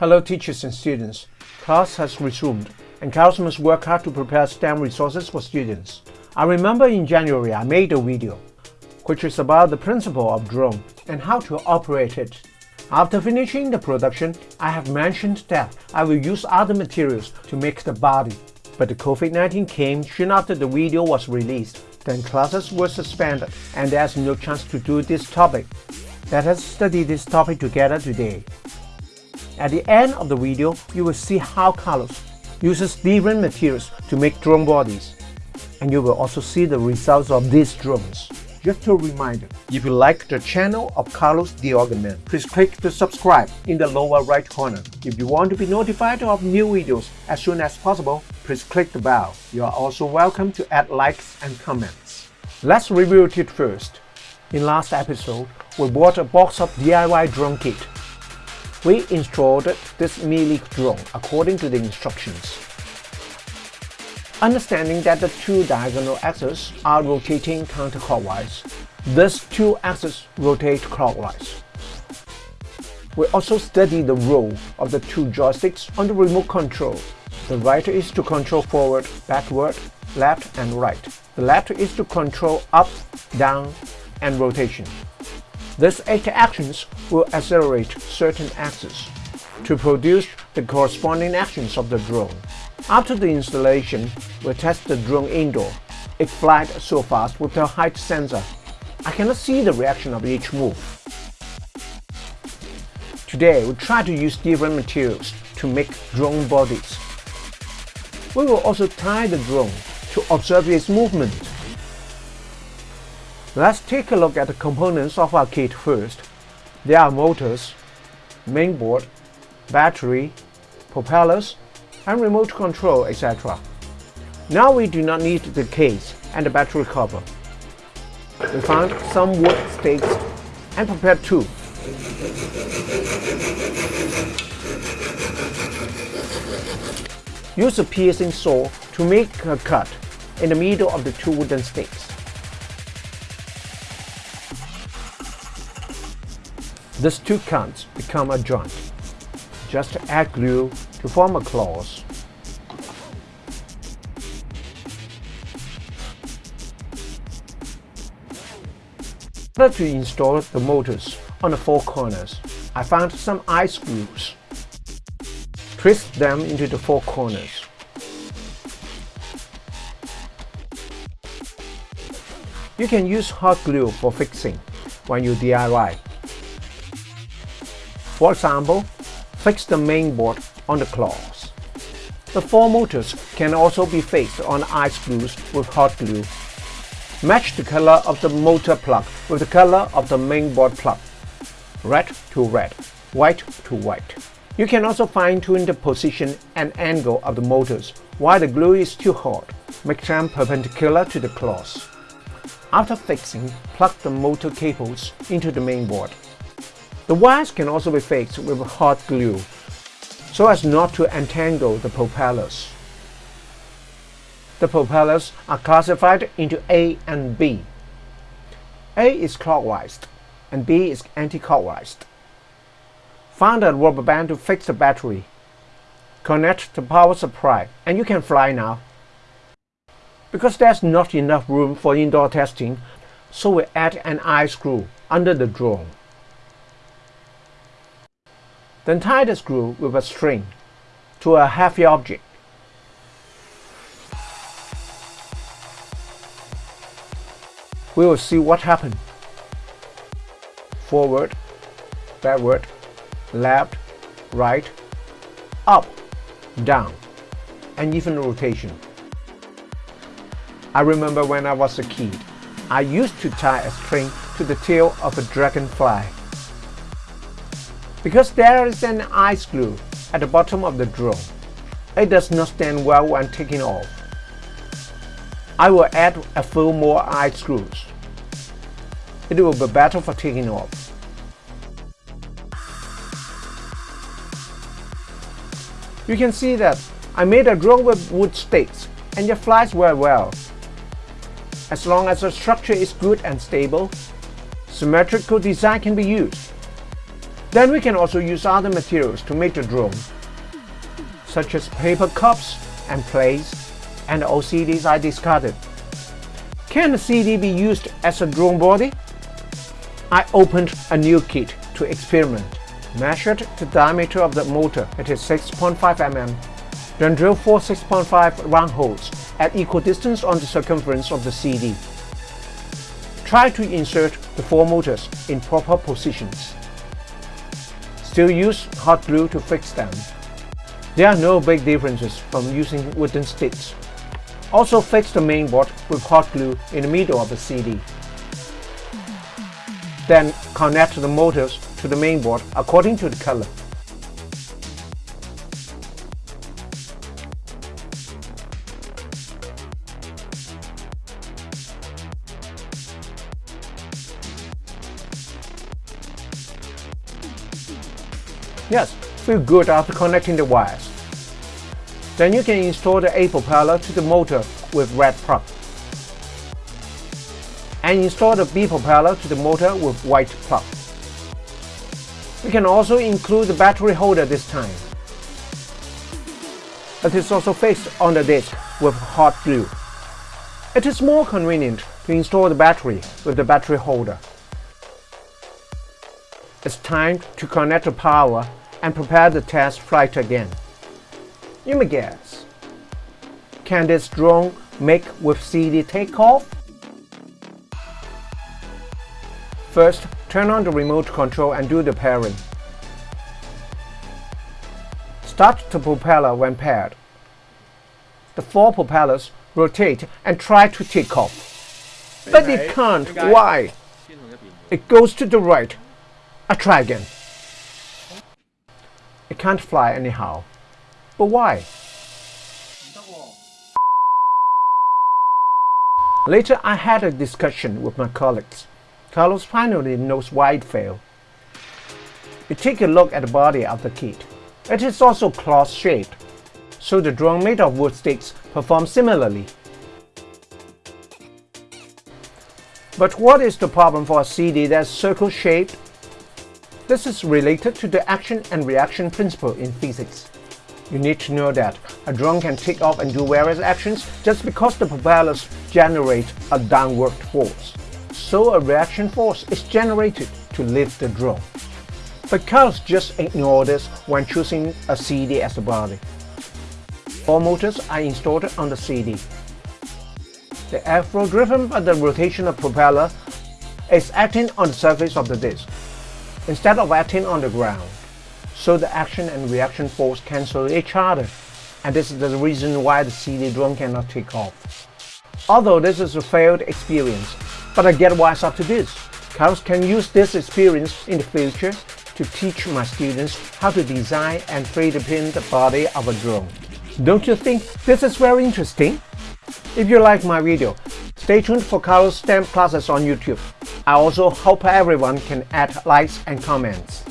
Hello teachers and students. Class has resumed and must work hard to prepare STEM resources for students. I remember in January I made a video which is about the principle of drone and how to operate it. After finishing the production, I have mentioned that I will use other materials to make the body. But the COVID-19 came soon after the video was released. Then classes were suspended and there's no chance to do this topic. Let us study this topic together today. At the end of the video, you will see how Carlos uses different materials to make drone bodies. And you will also see the results of these drones. Just a reminder, if you like the channel of Carlos Organ please click the subscribe in the lower right corner. If you want to be notified of new videos as soon as possible, please click the bell. You are also welcome to add likes and comments. Let's review it first. In last episode, we bought a box of DIY drone kit. We installed this Mealy drone according to the instructions. Understanding that the two diagonal axes are rotating counterclockwise, these two axes rotate clockwise. We also study the role of the two joysticks on the remote control. The right is to control forward, backward, left and right. The left is to control up, down, and rotation. These eight actions will accelerate certain axes to produce the corresponding actions of the drone. After the installation, we test the drone indoor. It flies so fast with the height sensor. I cannot see the reaction of each move. Today, we try to use different materials to make drone bodies. We will also tie the drone to observe its movement. Let's take a look at the components of our kit first. There are motors, mainboard, battery, propellers, and remote control, etc. Now we do not need the case and the battery cover. We found some wood stakes and prepared two. Use a piercing saw to make a cut in the middle of the two wooden stakes. These two cuts become a joint. Just add glue to form a claws. order to install the motors on the four corners, I found some eye screws. Twist them into the four corners. You can use hot glue for fixing when you DIY. For example, fix the main board on the claws. The four motors can also be fixed on eye screws with hot glue. Match the color of the motor plug with the color of the mainboard plug. Red to red, white to white. You can also fine-tune the position and angle of the motors while the glue is too hot. Make them perpendicular to the claws. After fixing, plug the motor cables into the mainboard. The wires can also be fixed with hot glue so as not to entangle the propellers. The propellers are classified into A and B. A is clockwise and B is anti-clockwise. Find a rubber band to fix the battery. Connect the power supply and you can fly now. Because there's not enough room for indoor testing, so we add an eye screw under the drone. Then tie the screw with a string to a heavy object. We will see what happened. Forward, backward, left, right, up, down, and even rotation. I remember when I was a kid, I used to tie a string to the tail of a dragonfly because there is an eye screw at the bottom of the drone. It does not stand well when taking off. I will add a few more eye screws. It will be better for taking off. You can see that I made a drone with wood stakes and it flies very well. As long as the structure is good and stable, symmetrical design can be used. Then we can also use other materials to make the drone, such as paper cups and plates, and old CDs I discarded. Can the CD be used as a drone body? I opened a new kit to experiment, measured the diameter of the motor, it is 6.5 mm, then drill four 6.5 round holes at equal distance on the circumference of the CD. Try to insert the four motors in proper positions. Still use hot glue to fix them. There are no big differences from using wooden sticks. Also fix the mainboard with hot glue in the middle of the CD. Then connect the motors to the mainboard according to the color. Yes, feel good after connecting the wires. Then you can install the A propeller to the motor with red plug. And install the B propeller to the motor with white plug. We can also include the battery holder this time. It is also fixed on the disc with hot glue. It is more convenient to install the battery with the battery holder. It's time to connect the power and prepare the test flight again. You may guess, can this drone make with CD takeoff? First, turn on the remote control and do the pairing. Start the propeller when paired. The four propellers rotate and try to take off. But it can't. Why? It goes to the right I try again. It can't fly anyhow. But why? Later I had a discussion with my colleagues. Carlos finally knows why it failed. We take a look at the body of the kit. It is also cloth-shaped, so the drone made of wood sticks performs similarly. But what is the problem for a CD that's circle-shaped this is related to the action and reaction principle in physics. You need to know that a drone can take off and do various actions just because the propellers generate a downward force. So a reaction force is generated to lift the drone. But cars just ignore this when choosing a CD as a body. Four motors are installed on the CD. The airflow driven by the rotation of propeller is acting on the surface of the disc instead of acting on the ground. So the action and reaction force cancel each other, and this is the reason why the CD drone cannot take off. Although this is a failed experience, but I get wise up to this. Carlos can use this experience in the future to teach my students how to design and 3D print the body of a drone. Don't you think this is very interesting? If you like my video, stay tuned for Carlos STEM classes on YouTube. I also hope everyone can add likes and comments.